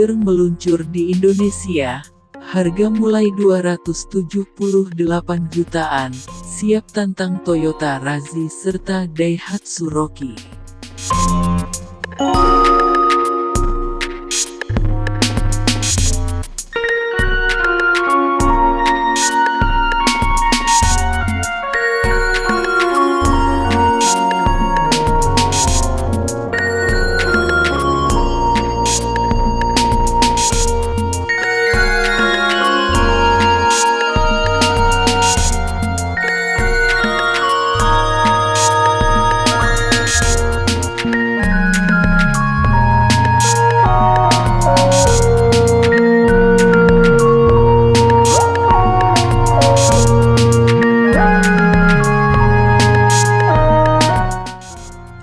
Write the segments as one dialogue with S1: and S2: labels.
S1: Kiger meluncur di Indonesia, harga mulai 278 jutaan, siap tantang Toyota Razzie serta Daihatsu Rocky.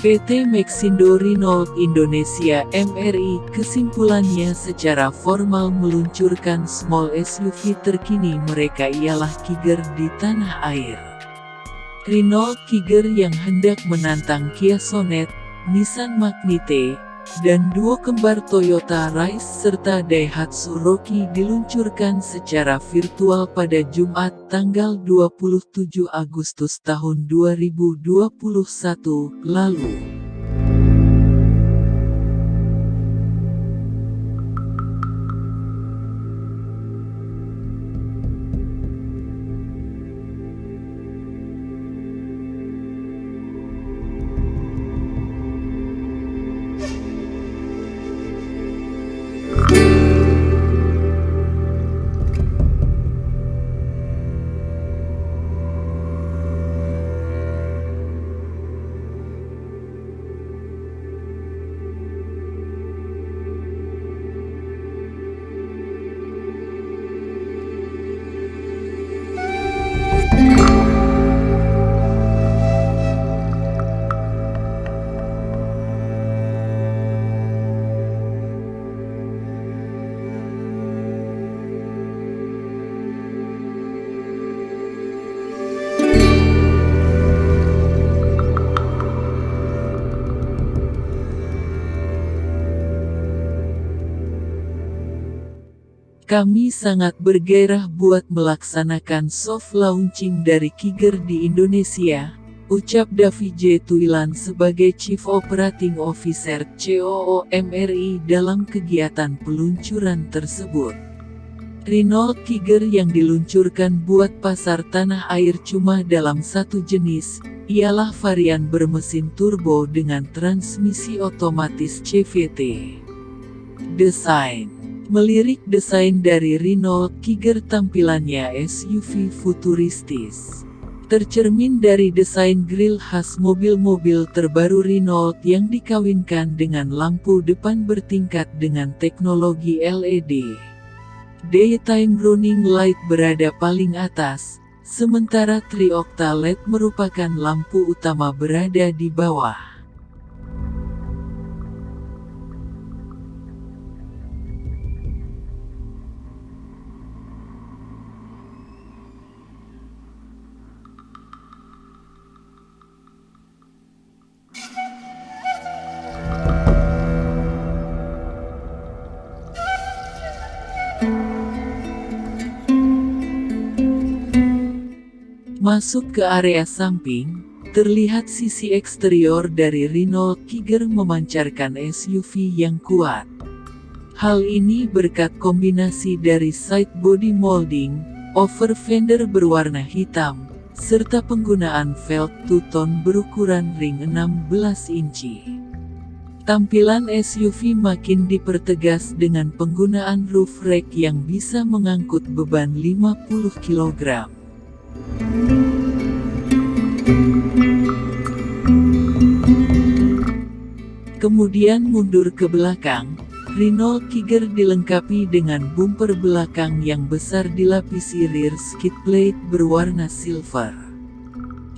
S1: PT Maxindo Renault Indonesia MRI kesimpulannya secara formal meluncurkan small SUV terkini mereka ialah Kiger di tanah air. Renault Kiger yang hendak menantang Kia Sonet, Nissan Magnite, dan dua kembar Toyota Rise serta Daihatsu Rocky diluncurkan secara virtual pada Jumat tanggal 27 Agustus tahun 2021 lalu. Kami sangat bergairah buat melaksanakan soft launching dari Kiger di Indonesia, ucap Davi J. Tuilan sebagai Chief Operating Officer COO MRI dalam kegiatan peluncuran tersebut. Renault Kiger yang diluncurkan buat pasar tanah air cuma dalam satu jenis, ialah varian bermesin turbo dengan transmisi otomatis CVT. Desain Melirik desain dari Renault Kiger tampilannya SUV futuristis. Tercermin dari desain grill khas mobil-mobil terbaru Renault yang dikawinkan dengan lampu depan bertingkat dengan teknologi LED. Daytime running light berada paling atas, sementara triokta LED merupakan lampu utama berada di bawah. Masuk ke area samping, terlihat sisi eksterior dari Renault Kiger memancarkan SUV yang kuat. Hal ini berkat kombinasi dari side body molding, over fender berwarna hitam, serta penggunaan velg two-tone berukuran ring 16 inci. Tampilan SUV makin dipertegas dengan penggunaan roof rack yang bisa mengangkut beban 50 kg. Kemudian mundur ke belakang, Renault Kiger dilengkapi dengan bumper belakang yang besar dilapisi rear skid plate berwarna silver.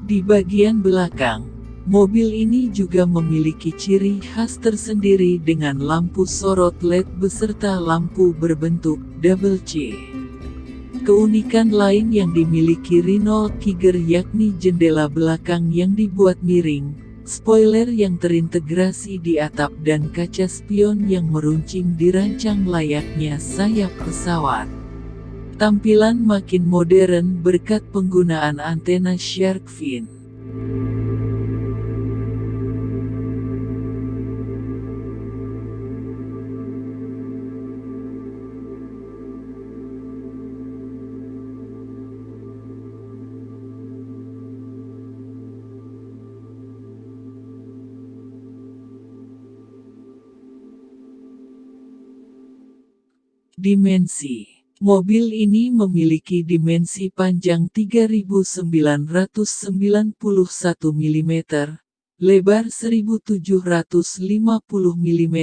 S1: Di bagian belakang, mobil ini juga memiliki ciri khas tersendiri dengan lampu sorot LED beserta lampu berbentuk double C. Keunikan lain yang dimiliki Renault Kiger yakni jendela belakang yang dibuat miring, Spoiler yang terintegrasi di atap dan kaca spion yang meruncing dirancang layaknya sayap pesawat. Tampilan makin modern berkat penggunaan antena shark fin. Dimensi Mobil ini memiliki dimensi panjang 3991 mm, lebar 1750 mm,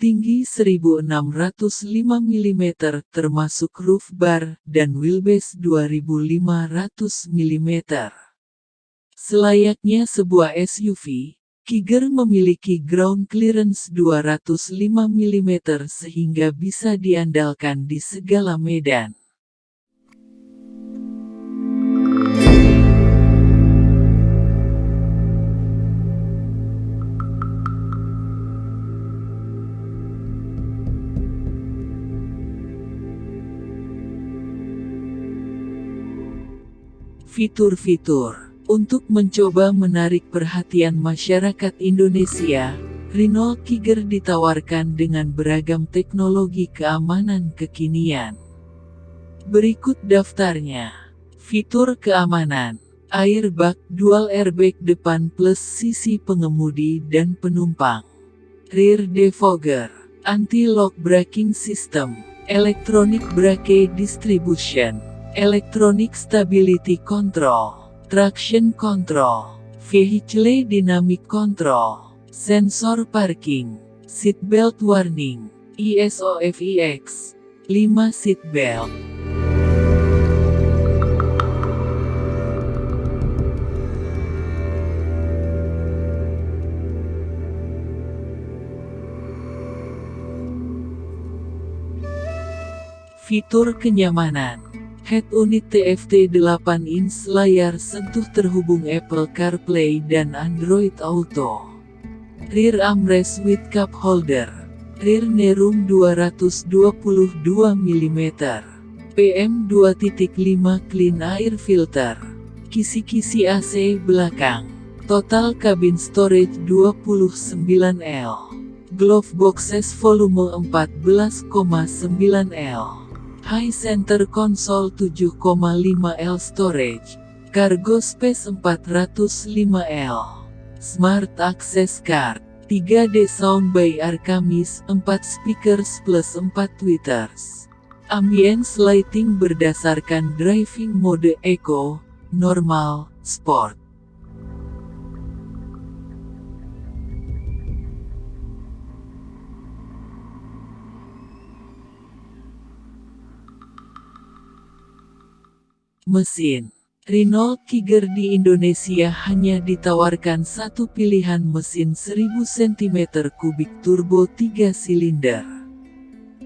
S1: tinggi 1605 mm termasuk roof bar dan wheelbase 2500 mm. Selayaknya sebuah SUV, Kiger memiliki ground clearance 205 mm sehingga bisa diandalkan di segala medan. Fitur-fitur untuk mencoba menarik perhatian masyarakat Indonesia, Renault Kiger ditawarkan dengan beragam teknologi keamanan kekinian. Berikut daftarnya. Fitur keamanan. Airbag dual airbag depan plus sisi pengemudi dan penumpang. Rear defogger. Anti-lock braking system. Electronic brake distribution. Electronic stability control traction control, vehicle dynamic control, sensor parking, seatbelt warning, ESOFEX, 5 seatbelt. Fitur kenyamanan Head unit TFT 8 inch layar sentuh terhubung Apple CarPlay dan Android Auto. Rear armrest with cup holder. Rear nerum 222 mm. PM 2.5 clean air filter. Kisi-kisi AC belakang. Total cabin storage 29L. Glove boxes volume 14,9L. High Center Console 7,5 L Storage, Cargo Space 405L, Smart Access Card, 3D Sound by Arkamis, 4 speakers plus 4 tweeters. Ambience lighting berdasarkan driving mode Eco, Normal, Sport. Mesin Renault Kiger di Indonesia hanya ditawarkan satu pilihan mesin 1000 cm3 turbo 3 silinder.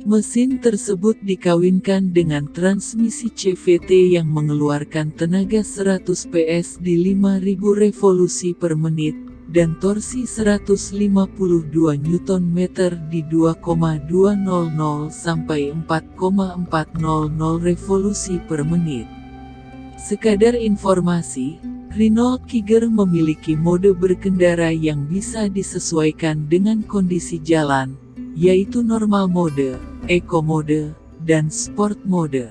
S1: Mesin tersebut dikawinkan dengan transmisi CVT yang mengeluarkan tenaga 100 PS di 5000 revolusi per menit, dan torsi 152 Nm di 2,200 sampai 4,400 revolusi per menit. Sekadar informasi, Renault Kiger memiliki mode berkendara yang bisa disesuaikan dengan kondisi jalan, yaitu normal mode, eco mode, dan sport mode.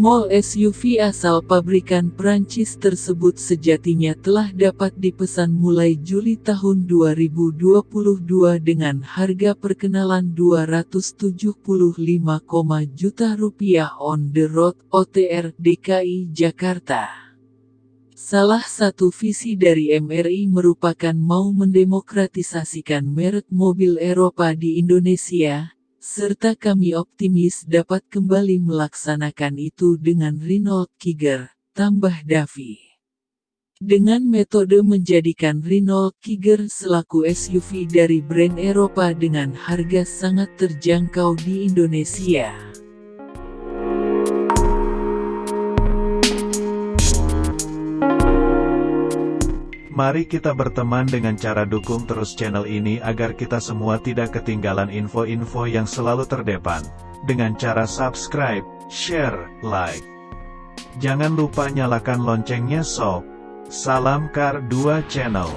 S1: Small SUV asal pabrikan Prancis tersebut sejatinya telah dapat dipesan mulai Juli tahun 2022 dengan harga perkenalan 275, juta rupiah on the road OTR DKI Jakarta. Salah satu visi dari MRI merupakan mau mendemokratisasikan merek mobil Eropa di Indonesia, serta kami optimis dapat kembali melaksanakan itu dengan Renault Kiger, tambah Davi. Dengan metode menjadikan Renault Kiger selaku SUV dari brand Eropa dengan harga sangat terjangkau di Indonesia.
S2: Mari kita berteman dengan cara dukung terus channel ini agar kita semua tidak ketinggalan info-info yang selalu terdepan. Dengan cara subscribe, share, like. Jangan lupa nyalakan loncengnya sob. Salam Kar 2 Channel.